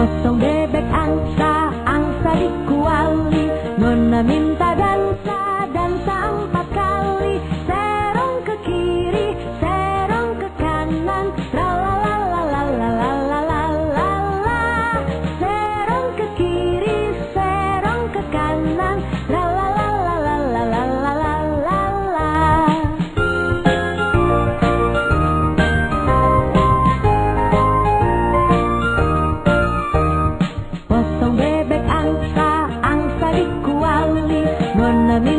was so Perdóname.